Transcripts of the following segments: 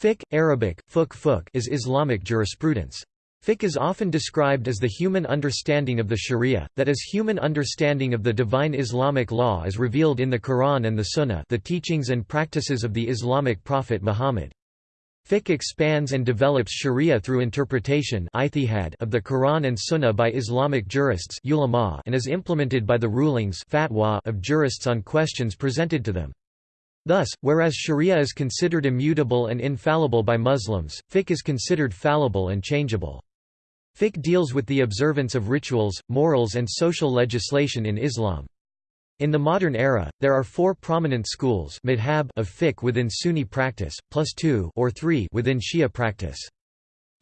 Fiqh, Arabic, fuk fuk is Islamic jurisprudence. Fiqh is often described as the human understanding of the sharia, that is human understanding of the divine Islamic law as revealed in the Quran and the Sunnah the teachings and practices of the Islamic prophet Muhammad. Fiqh expands and develops sharia through interpretation of the Quran and Sunnah by Islamic jurists and is implemented by the rulings of jurists on questions presented to them. Thus, whereas sharia is considered immutable and infallible by Muslims, fiqh is considered fallible and changeable. Fiqh deals with the observance of rituals, morals and social legislation in Islam. In the modern era, there are four prominent schools of fiqh within Sunni practice, plus two or three within Shia practice.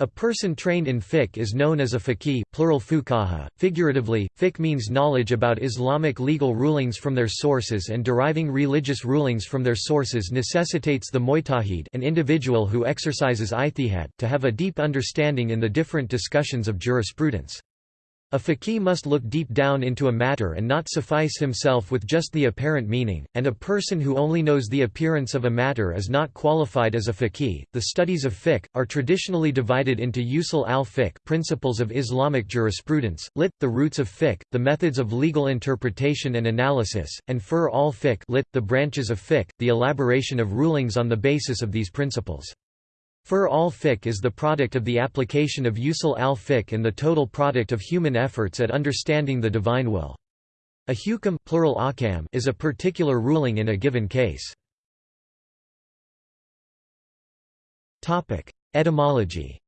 A person trained in fiqh is known as a faqih, plural fuqaha. Figuratively, fiqh means knowledge about Islamic legal rulings from their sources and deriving religious rulings from their sources necessitates the mujtahid an individual who exercises ijtihad, to have a deep understanding in the different discussions of jurisprudence. A faqih must look deep down into a matter and not suffice himself with just the apparent meaning, and a person who only knows the appearance of a matter is not qualified as a faqih. The studies of fiqh are traditionally divided into usul al-fiqh, principles of Islamic jurisprudence, lit the roots of fiqh, the methods of legal interpretation and analysis, and fur al-fiqh, lit the branches of fiqh, the elaboration of rulings on the basis of these principles. Fur al-fiqh is the product of the application of usul al-fiqh and the total product of human efforts at understanding the divine will. A hukam plural akam is a particular ruling in a given case. Etymology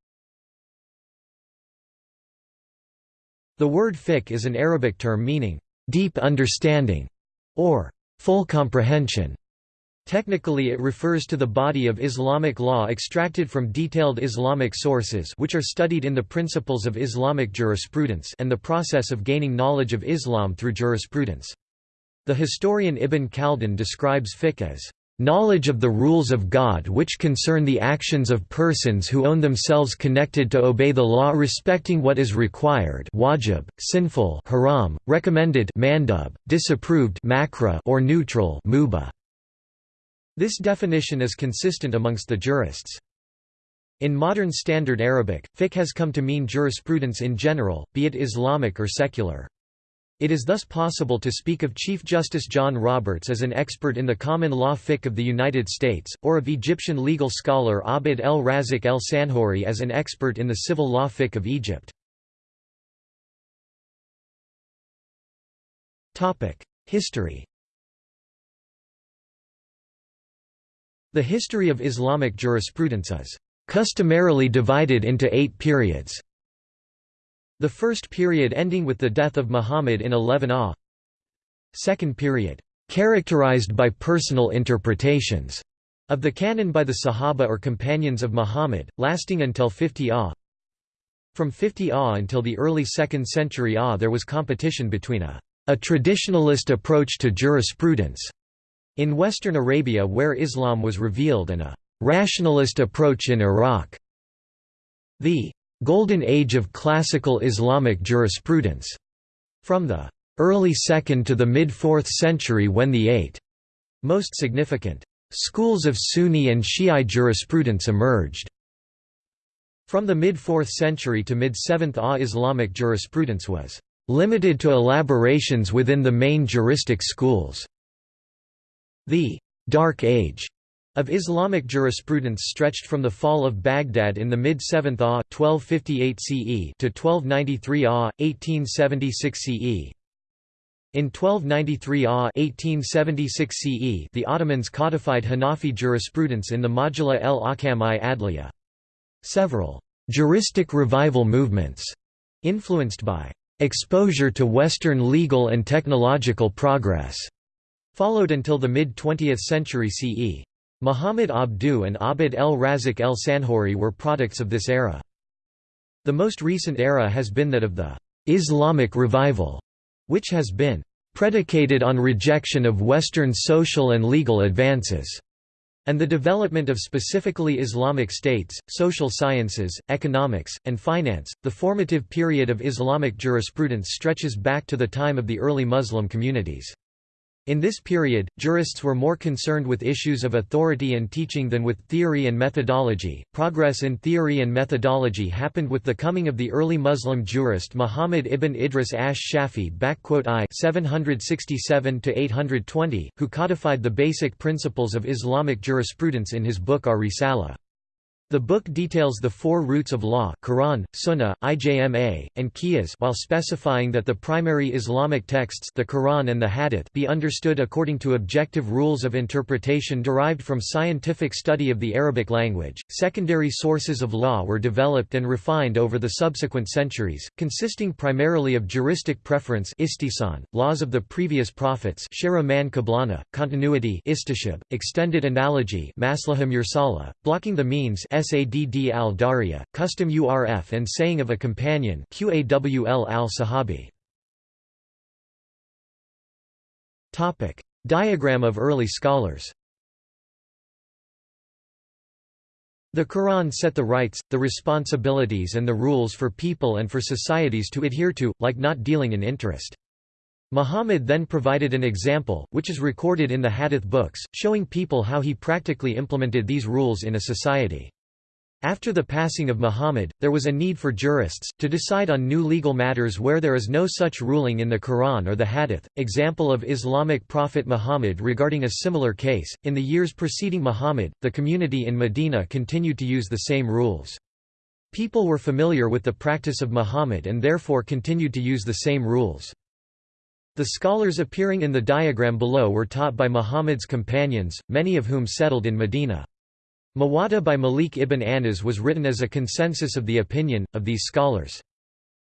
The word fiqh is an Arabic term meaning, "...deep understanding", or "...full comprehension". Technically it refers to the body of Islamic law extracted from detailed Islamic sources which are studied in the principles of Islamic jurisprudence and the process of gaining knowledge of Islam through jurisprudence. The historian Ibn Khaldun describes fiqh as knowledge of the rules of God which concern the actions of persons who own themselves connected to obey the law respecting what is required wajib, sinful haram, recommended mandub, disapproved makruh or neutral mubah. This definition is consistent amongst the jurists. In modern Standard Arabic, fiqh has come to mean jurisprudence in general, be it Islamic or secular. It is thus possible to speak of Chief Justice John Roberts as an expert in the common law fiqh of the United States, or of Egyptian legal scholar Abd el-Razik el-Sanhori as an expert in the civil law fiqh of Egypt. History The history of Islamic jurisprudence is customarily divided into eight periods. The first period ending with the death of Muhammad in 11 AH. Second period, characterized by personal interpretations of the canon by the Sahaba or companions of Muhammad, lasting until 50 AH. From 50 AH until the early 2nd century AH there was competition between a, a traditionalist approach to jurisprudence in western Arabia where Islam was revealed and a «rationalist approach in Iraq». The «golden age of classical Islamic jurisprudence» from the early 2nd to the mid-4th century when the eight most significant schools of Sunni and Shi'i jurisprudence emerged. From the mid-4th century to mid-7th AH Islamic jurisprudence was limited to elaborations within the main juristic schools. The «Dark Age» of Islamic jurisprudence stretched from the fall of Baghdad in the mid-7th AH 1258 CE to 1293 AH 1876 CE. In 1293 AH 1876 CE, the Ottomans codified Hanafi jurisprudence in the Majalla el-Ahkam i Adliya. Several juristic revival movements influenced by exposure to Western legal and technological progress Followed until the mid-20th century CE. Muhammad Abduh and Abd el-Razik el-Sanhori were products of this era. The most recent era has been that of the «Islamic revival», which has been «predicated on rejection of Western social and legal advances» and the development of specifically Islamic states, social sciences, economics, and finance. The formative period of Islamic jurisprudence stretches back to the time of the early Muslim communities. In this period, jurists were more concerned with issues of authority and teaching than with theory and methodology. Progress in theory and methodology happened with the coming of the early Muslim jurist Muhammad ibn Idris ash-Shafi I 767 who codified the basic principles of Islamic jurisprudence in his book Ar-Risala. The book details the four roots of law Quran, Sunnah, Ijma, and Qiyas while specifying that the primary Islamic texts the Quran and the Hadith be understood according to objective rules of interpretation derived from scientific study of the Arabic language. Secondary sources of law were developed and refined over the subsequent centuries, consisting primarily of juristic preference istisan, laws of the previous prophets continuity istishab, extended analogy maslaha mursala, blocking the means Sadd al-Dariya, custom urf and saying of a companion Qawl al-Sahabi. Diagram of early scholars The Quran set the rights, the responsibilities and the rules for people and for societies to adhere to, like not dealing in interest. Muhammad then provided an example, which is recorded in the Hadith books, showing people how he practically implemented these rules in a society. After the passing of Muhammad, there was a need for jurists, to decide on new legal matters where there is no such ruling in the Quran or the Hadith. Example of Islamic prophet Muhammad regarding a similar case, in the years preceding Muhammad, the community in Medina continued to use the same rules. People were familiar with the practice of Muhammad and therefore continued to use the same rules. The scholars appearing in the diagram below were taught by Muhammad's companions, many of whom settled in Medina. Muwatta by Malik ibn Anas was written as a consensus of the opinion, of these scholars.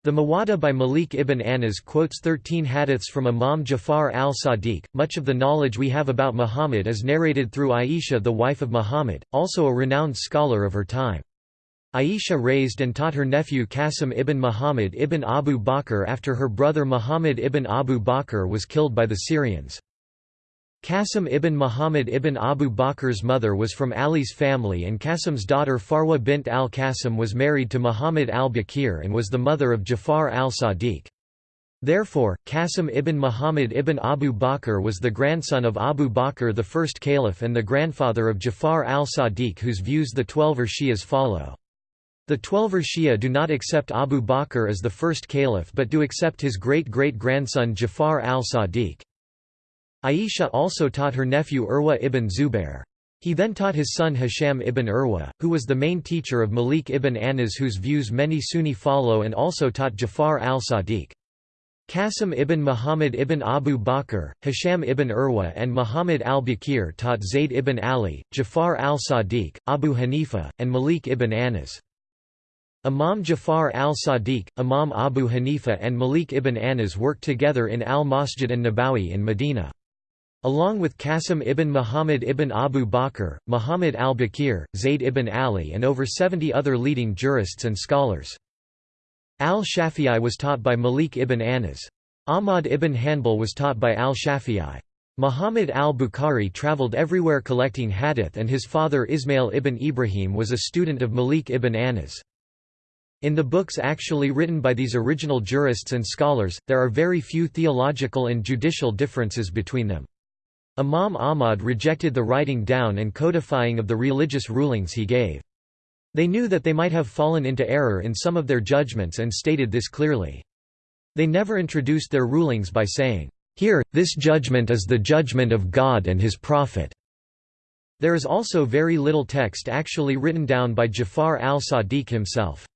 The Muwatta by Malik ibn Anas quotes 13 hadiths from Imam Jafar al-Sadiq. Much of the knowledge we have about Muhammad is narrated through Aisha the wife of Muhammad, also a renowned scholar of her time. Aisha raised and taught her nephew Qasim ibn Muhammad ibn Abu Bakr after her brother Muhammad ibn Abu Bakr was killed by the Syrians. Qasim ibn Muhammad ibn Abu Bakr's mother was from Ali's family and Qasim's daughter Farwa bint al-Qasim was married to Muhammad al-Bakir and was the mother of Jafar al-Sadiq. Therefore, Qasim ibn Muhammad ibn Abu Bakr was the grandson of Abu Bakr the first caliph and the grandfather of Jafar al-Sadiq whose views the Twelver Shias follow. The Twelver Shia do not accept Abu Bakr as the first caliph but do accept his great-great-grandson Jafar al-Sadiq. Aisha also taught her nephew Urwa ibn Zubair. He then taught his son Hisham ibn Urwa, who was the main teacher of Malik ibn Anas whose views many Sunni follow and also taught Jafar al-Sadiq. Qasim ibn Muhammad ibn Abu Bakr, Hisham ibn Urwa and Muhammad al-Bakir taught Zayd ibn Ali, Jafar al-Sadiq, Abu Hanifa, and Malik ibn Anas. Imam Jafar al-Sadiq, Imam Abu Hanifa and Malik ibn Anas worked together in al-Masjid an-Nabawi in Medina. Along with Qasim ibn Muhammad ibn Abu Bakr, Muhammad al-Bakir, Zayd ibn Ali and over 70 other leading jurists and scholars. Al-Shafi'i was taught by Malik ibn Anas. Ahmad ibn Hanbal was taught by al-Shafi'i. Muhammad al-Bukhari travelled everywhere collecting hadith and his father Ismail ibn Ibrahim was a student of Malik ibn Anas. In the books actually written by these original jurists and scholars, there are very few theological and judicial differences between them. Imam Ahmad rejected the writing down and codifying of the religious rulings he gave. They knew that they might have fallen into error in some of their judgments and stated this clearly. They never introduced their rulings by saying, "'Here, this judgment is the judgment of God and His Prophet'". There is also very little text actually written down by Jafar al-Sadiq himself.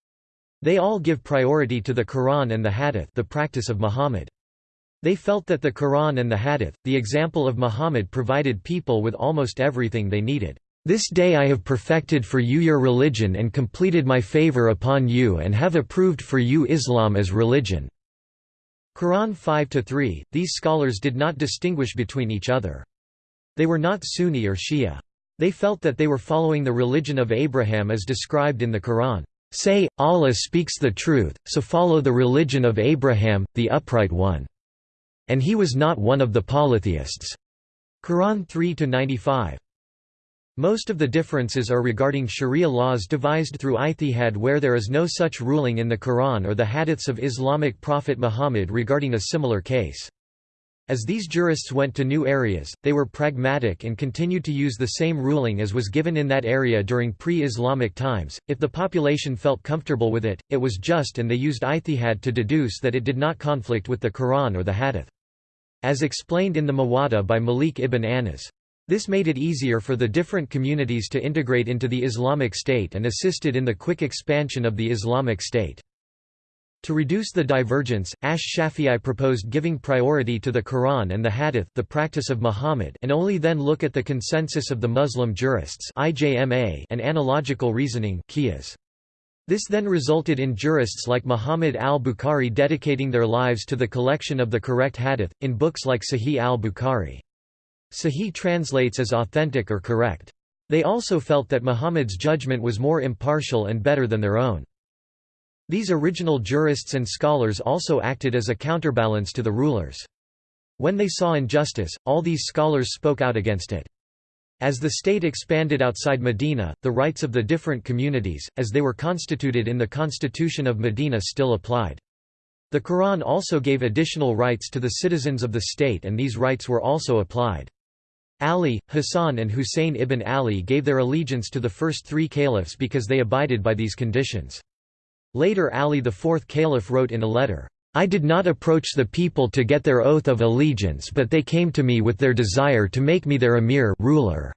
They all give priority to the Quran and the Hadith the practice of Muhammad. They felt that the Quran and the Hadith, the example of Muhammad provided people with almost everything they needed. This day I have perfected for you your religion and completed my favor upon you and have approved for you Islam as religion." Quran 5–3, these scholars did not distinguish between each other. They were not Sunni or Shia. They felt that they were following the religion of Abraham as described in the Quran. Say, Allah speaks the truth, so follow the religion of Abraham, the upright one. And he was not one of the polytheists. Quran 3-95. Most of the differences are regarding sharia laws devised through ijtihad where there is no such ruling in the Quran or the hadiths of Islamic prophet Muhammad regarding a similar case. As these jurists went to new areas, they were pragmatic and continued to use the same ruling as was given in that area during pre-Islamic times. If the population felt comfortable with it, it was just and they used ijtihad to deduce that it did not conflict with the Quran or the Hadith. As explained in the Muwatta by Malik ibn Anas. This made it easier for the different communities to integrate into the Islamic State and assisted in the quick expansion of the Islamic State. To reduce the divergence, Ash-Shafi'i proposed giving priority to the Quran and the Hadith the practice of Muhammad and only then look at the consensus of the Muslim jurists and analogical reasoning This then resulted in jurists like Muhammad al-Bukhari dedicating their lives to the collection of the correct hadith, in books like Sahih al-Bukhari. Sahih translates as authentic or correct. They also felt that Muhammad's judgment was more impartial and better than their own. These original jurists and scholars also acted as a counterbalance to the rulers. When they saw injustice, all these scholars spoke out against it. As the state expanded outside Medina, the rights of the different communities, as they were constituted in the constitution of Medina still applied. The Quran also gave additional rights to the citizens of the state and these rights were also applied. Ali, Hassan and Hussein ibn Ali gave their allegiance to the first three caliphs because they abided by these conditions. Later Ali IV Caliph wrote in a letter, I did not approach the people to get their oath of allegiance but they came to me with their desire to make me their emir ruler.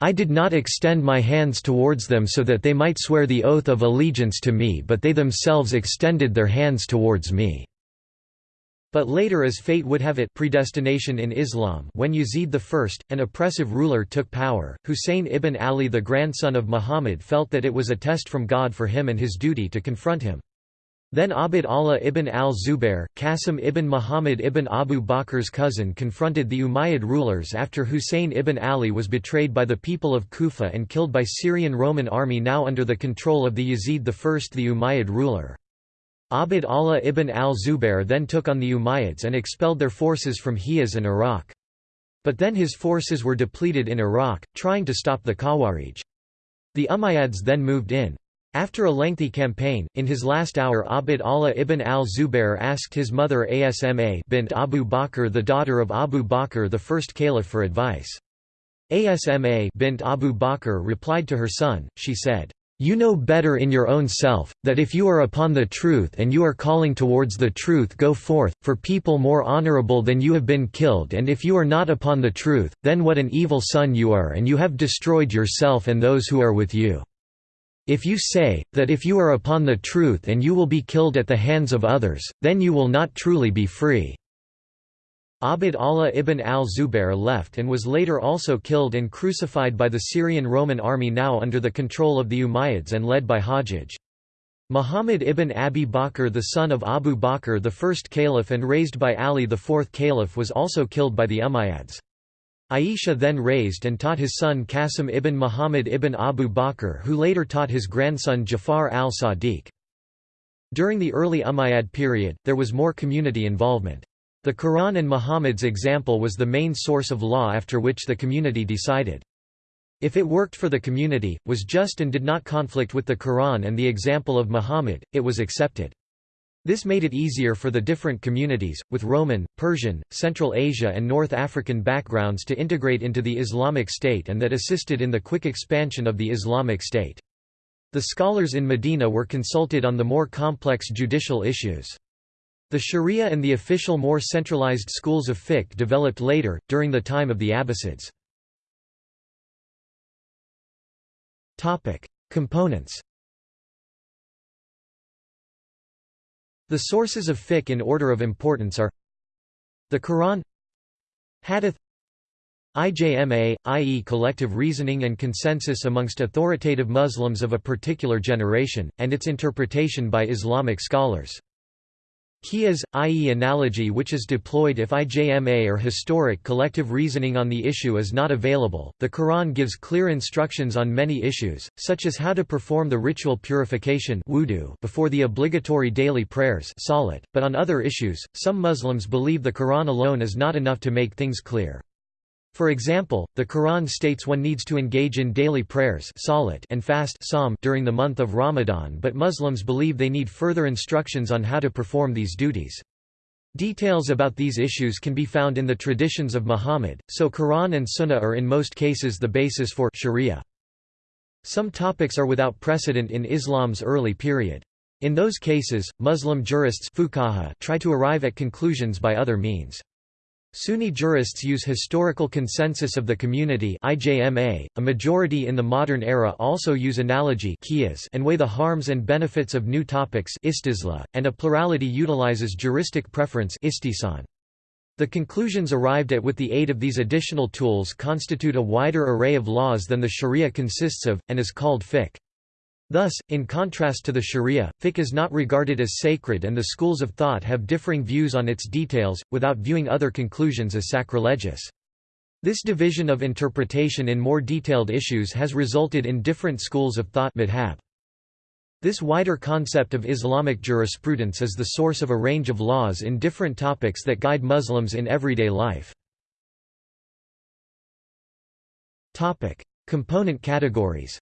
I did not extend my hands towards them so that they might swear the oath of allegiance to me but they themselves extended their hands towards me. But later as fate would have it predestination in Islam when Yazid I, an oppressive ruler took power, Husayn ibn Ali the grandson of Muhammad felt that it was a test from God for him and his duty to confront him. Then Abd Allah ibn al-Zubair, Qasim ibn Muhammad ibn Abu Bakr's cousin confronted the Umayyad rulers after Husayn ibn Ali was betrayed by the people of Kufa and killed by Syrian Roman army now under the control of the Yazid I the Umayyad ruler. Abd Allah ibn al-Zubair then took on the Umayyads and expelled their forces from Hijaz and Iraq. But then his forces were depleted in Iraq, trying to stop the Khawarij. The Umayyads then moved in. After a lengthy campaign, in his last hour Abd Allah ibn al-Zubair asked his mother Asma bint Abu Bakr the daughter of Abu Bakr the first caliph for advice. Asma bint Abu Bakr replied to her son, she said, you know better in your own self, that if you are upon the truth and you are calling towards the truth go forth, for people more honorable than you have been killed and if you are not upon the truth, then what an evil son you are and you have destroyed yourself and those who are with you. If you say, that if you are upon the truth and you will be killed at the hands of others, then you will not truly be free. Abd Allah ibn al-Zubair left and was later also killed and crucified by the Syrian Roman army now under the control of the Umayyads and led by Hajjaj. Muhammad ibn Abi Bakr the son of Abu Bakr the first caliph and raised by Ali the fourth caliph was also killed by the Umayyads. Aisha then raised and taught his son Qasim ibn Muhammad ibn Abu Bakr who later taught his grandson Jafar al-Sadiq. During the early Umayyad period, there was more community involvement. The Quran and Muhammad's example was the main source of law after which the community decided. If it worked for the community, was just and did not conflict with the Quran and the example of Muhammad, it was accepted. This made it easier for the different communities, with Roman, Persian, Central Asia and North African backgrounds to integrate into the Islamic State and that assisted in the quick expansion of the Islamic State. The scholars in Medina were consulted on the more complex judicial issues. The Sharia and the official more centralized schools of fiqh developed later, during the time of the Abbasids. Components The sources of fiqh in order of importance are The Quran Hadith IJMA, i.e. collective reasoning and consensus amongst authoritative Muslims of a particular generation, and its interpretation by Islamic scholars. Qiyas, i.e. analogy which is deployed if IJMA or historic collective reasoning on the issue is not available. The Quran gives clear instructions on many issues, such as how to perform the ritual purification wudu before the obligatory daily prayers salat, but on other issues, some Muslims believe the Quran alone is not enough to make things clear. For example, the Quran states one needs to engage in daily prayers and fast during the month of Ramadan but Muslims believe they need further instructions on how to perform these duties. Details about these issues can be found in the traditions of Muhammad, so Quran and Sunnah are in most cases the basis for sharia. Some topics are without precedent in Islam's early period. In those cases, Muslim jurists try to arrive at conclusions by other means. Sunni jurists use historical consensus of the community IJMA. .A majority in the modern era also use analogy and weigh the harms and benefits of new topics and a plurality utilizes juristic preference the conclusions arrived at with the aid of these additional tools constitute a wider array of laws than the sharia consists of, and is called fiqh. Thus, in contrast to the sharia, fiqh is not regarded as sacred and the schools of thought have differing views on its details, without viewing other conclusions as sacrilegious. This division of interpretation in more detailed issues has resulted in different schools of thought. This wider concept of Islamic jurisprudence is the source of a range of laws in different topics that guide Muslims in everyday life. Component categories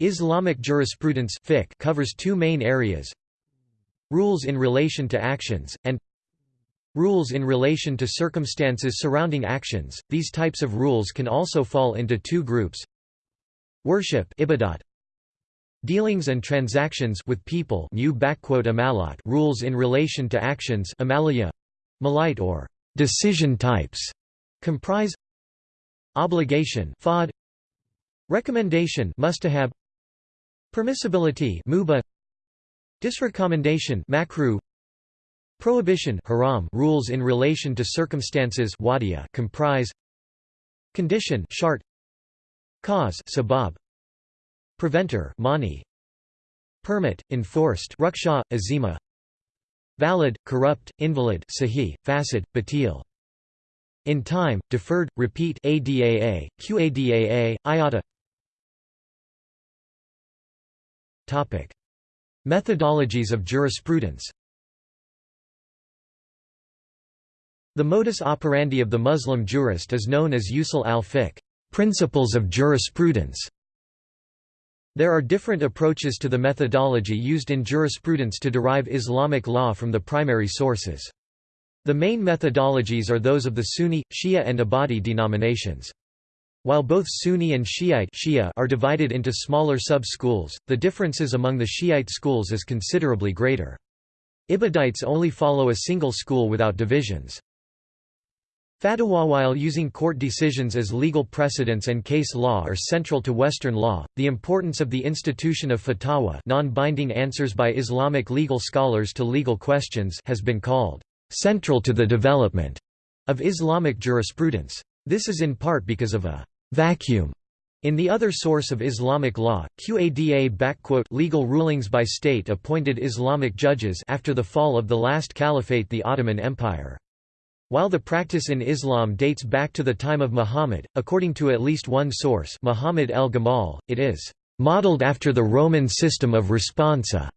Islamic jurisprudence fiqh covers two main areas Rules in relation to actions, and Rules in relation to circumstances surrounding actions. These types of rules can also fall into two groups Worship ibadat, Dealings and transactions with people amalat rules in relation to actions amalia, malite or decision types comprise obligation fad recommendation mustahab permissibility muba disrecommendation makruh prohibition haram rules in relation to circumstances wadiya comprise condition shart Cause sabab. Preventer mani. Permit, enforced ruksha, azima. Valid, corrupt, invalid sahih, fasid, batil. In time, deferred, repeat ADAA, QADAA, IATA Topic. Methodologies of jurisprudence The modus operandi of the Muslim jurist is known as usul al-fiqh Principles of jurisprudence There are different approaches to the methodology used in jurisprudence to derive Islamic law from the primary sources. The main methodologies are those of the Sunni, Shia and Ibadi denominations. While both Sunni and Shiite Shia are divided into smaller sub-schools, the differences among the Shiite schools is considerably greater. Ibadites only follow a single school without divisions. Fatwa While using court decisions as legal precedents and case law are central to Western law, the importance of the institution of fatwa non-binding answers by Islamic legal scholars to legal questions has been called central to the development of Islamic jurisprudence. This is in part because of a vacuum in the other source of Islamic law, Qada legal rulings by state-appointed Islamic judges after the fall of the last caliphate the Ottoman Empire. While the practice in Islam dates back to the time of Muhammad, according to at least one source Muhammad el-Gamal, it is "...modeled after the Roman system of responsa",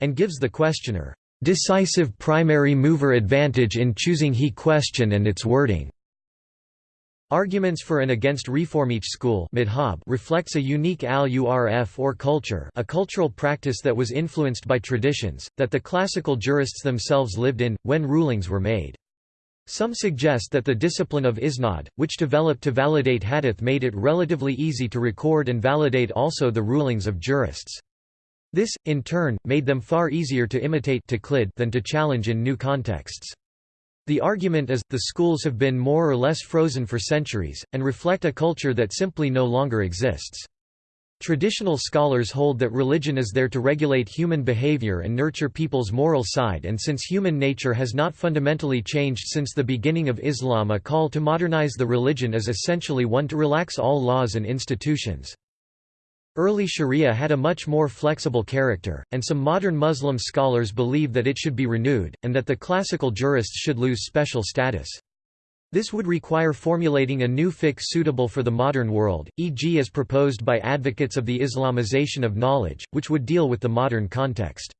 and gives the questioner, "...decisive primary mover advantage in choosing he question and its wording." Arguments for and against reform each school reflects a unique al-urf or culture a cultural practice that was influenced by traditions, that the classical jurists themselves lived in, when rulings were made. Some suggest that the discipline of isnad, which developed to validate hadith made it relatively easy to record and validate also the rulings of jurists. This, in turn, made them far easier to imitate than to challenge in new contexts. The argument is, the schools have been more or less frozen for centuries, and reflect a culture that simply no longer exists. Traditional scholars hold that religion is there to regulate human behavior and nurture people's moral side and since human nature has not fundamentally changed since the beginning of Islam a call to modernize the religion is essentially one to relax all laws and institutions. Early sharia had a much more flexible character, and some modern Muslim scholars believe that it should be renewed, and that the classical jurists should lose special status. This would require formulating a new fiqh suitable for the modern world, e.g. as proposed by advocates of the Islamization of knowledge, which would deal with the modern context.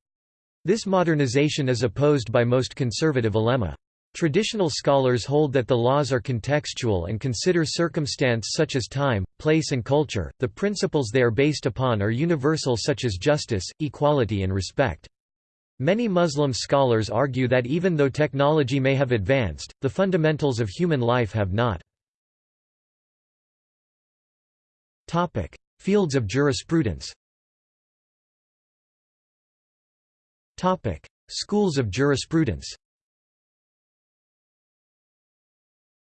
This modernization is opposed by most conservative ulema. Traditional scholars hold that the laws are contextual and consider circumstance such as time, place and culture. The principles they are based upon are universal such as justice, equality and respect. Many Muslim scholars argue that even though technology may have advanced, the fundamentals of human life have not. Topic: Fields of jurisprudence Topic: Schools of jurisprudence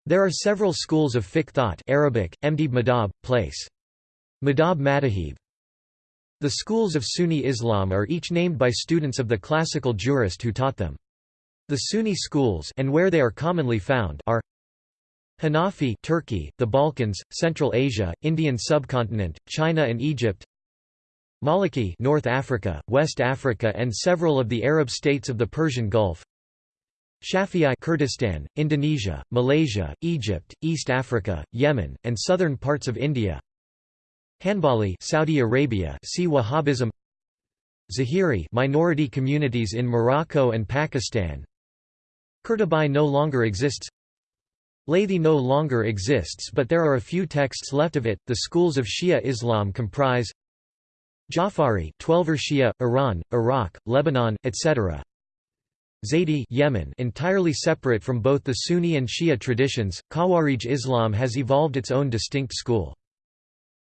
There are several schools of fiqh thought Arabic, Mdib Madab, place. Madab Madahib. The schools of Sunni Islam are each named by students of the classical jurist who taught them. The Sunni schools and where they are commonly found are Hanafi Turkey, the Balkans, Central Asia, Indian subcontinent, China and Egypt Maliki North Africa, West Africa and several of the Arab states of the Persian Gulf Shafi'i Kurdistan, Indonesia, Malaysia, Egypt, East Africa, Yemen, and southern parts of India Hanbali Saudi Arabia see Wahhabism Zahiri minority communities in Morocco and Pakistan Qurtubi no longer exists Laythi no longer exists but there are a few texts left of it. The schools of Shia Islam comprise Jafari, Twelver Shia, Iran, Iraq, Lebanon, etc. Zaydi Yemen entirely separate from both the Sunni and Shia traditions, Khawarij Islam has evolved its own distinct school.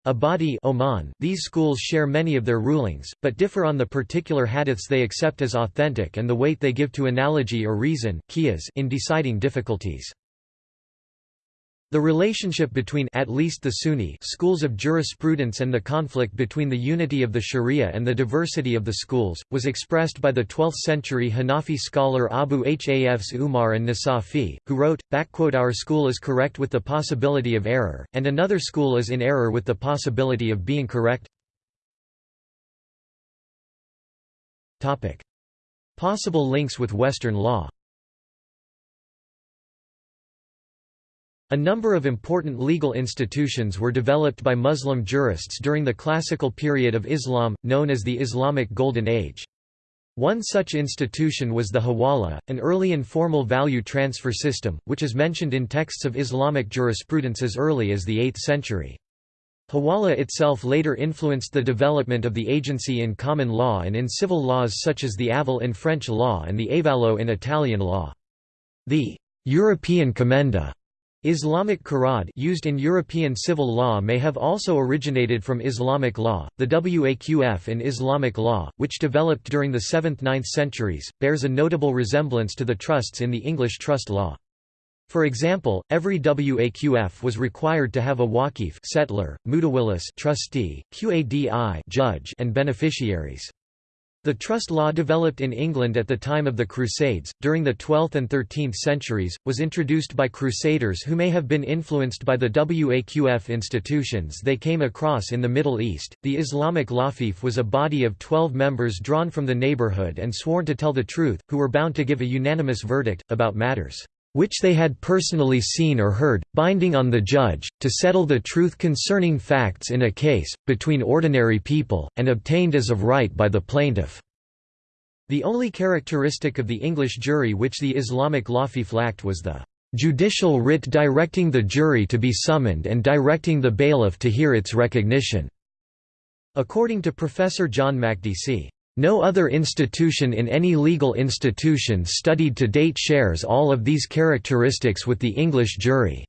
Ibadi Oman, these schools share many of their rulings, but differ on the particular hadiths they accept as authentic and the weight they give to analogy or reason in deciding difficulties. The relationship between at least the Sunni schools of jurisprudence and the conflict between the unity of the Sharia and the diversity of the schools, was expressed by the 12th-century Hanafi scholar Abu Hafs Umar and Nasafi, who wrote, Our school is correct with the possibility of error, and another school is in error with the possibility of being correct. Possible links with Western law A number of important legal institutions were developed by Muslim jurists during the classical period of Islam, known as the Islamic Golden Age. One such institution was the Hawala, an early informal value transfer system, which is mentioned in texts of Islamic jurisprudence as early as the 8th century. Hawala itself later influenced the development of the agency in common law and in civil laws such as the aval in French law and the avallo in Italian law. The European commenda Islamic qurad used in European civil law may have also originated from Islamic law. The Waqf in Islamic law, which developed during the 7th–9th centuries, bears a notable resemblance to the trusts in the English trust law. For example, every Waqf was required to have a waqif settler, mutawallis trustee, qadi judge and beneficiaries. The trust law developed in England at the time of the Crusades, during the 12th and 13th centuries, was introduced by crusaders who may have been influenced by the Waqf institutions they came across in the Middle East. The Islamic Lafif was a body of 12 members drawn from the neighborhood and sworn to tell the truth, who were bound to give a unanimous verdict, about matters which they had personally seen or heard, binding on the judge, to settle the truth concerning facts in a case, between ordinary people, and obtained as of right by the plaintiff. The only characteristic of the English jury which the Islamic lafif lacked was the judicial writ directing the jury to be summoned and directing the bailiff to hear its recognition." According to Professor John Makdisi, no other institution in any legal institution studied to date shares all of these characteristics with the English jury.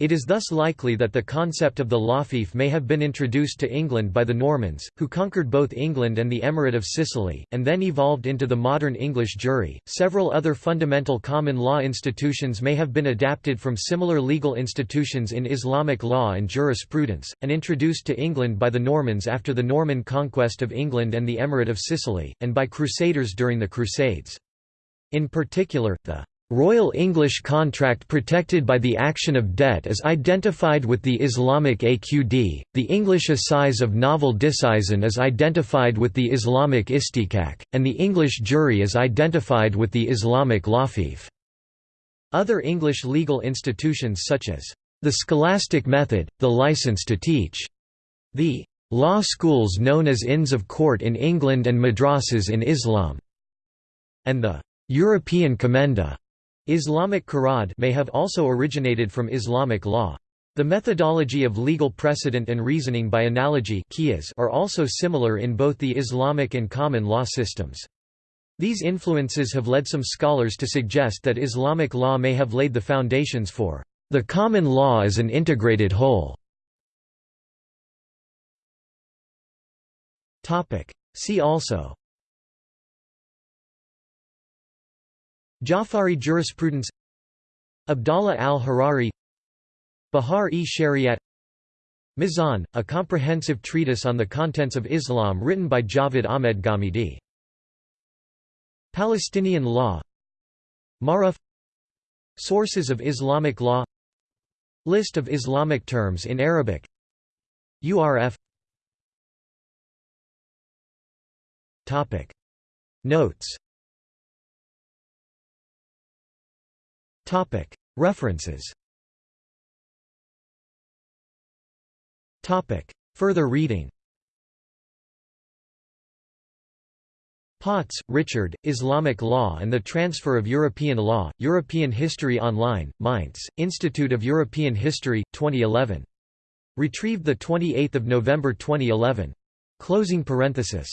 It is thus likely that the concept of the lafif may have been introduced to England by the Normans, who conquered both England and the Emirate of Sicily, and then evolved into the modern English jury. Several other fundamental common law institutions may have been adapted from similar legal institutions in Islamic law and jurisprudence, and introduced to England by the Normans after the Norman conquest of England and the Emirate of Sicily, and by Crusaders during the Crusades. In particular, the Royal English contract protected by the action of debt is identified with the Islamic AQD, the English assize of novel disseisin is identified with the Islamic istikak, and the English jury is identified with the Islamic lafif. Other English legal institutions such as the scholastic method, the license to teach, the law schools known as Inns of Court in England and madrasas in Islam, and the European commenda Islamic Qurad may have also originated from Islamic law. The methodology of legal precedent and reasoning by analogy are also similar in both the Islamic and common law systems. These influences have led some scholars to suggest that Islamic law may have laid the foundations for the common law as an integrated whole. See also Jafari jurisprudence Abdallah al-Harari Bahar-e-Shariat Mizan, a comprehensive treatise on the contents of Islam written by Javed Ahmed Ghamidi. Palestinian law Maruf Sources of Islamic law List of Islamic terms in Arabic URF Topic. Notes References. Further reading. Potts, Richard, Islamic Law and the Transfer of European Law, European History Online, Mainz, Institute of European History, 2011. Retrieved 28 November 2011. Closing parenthesis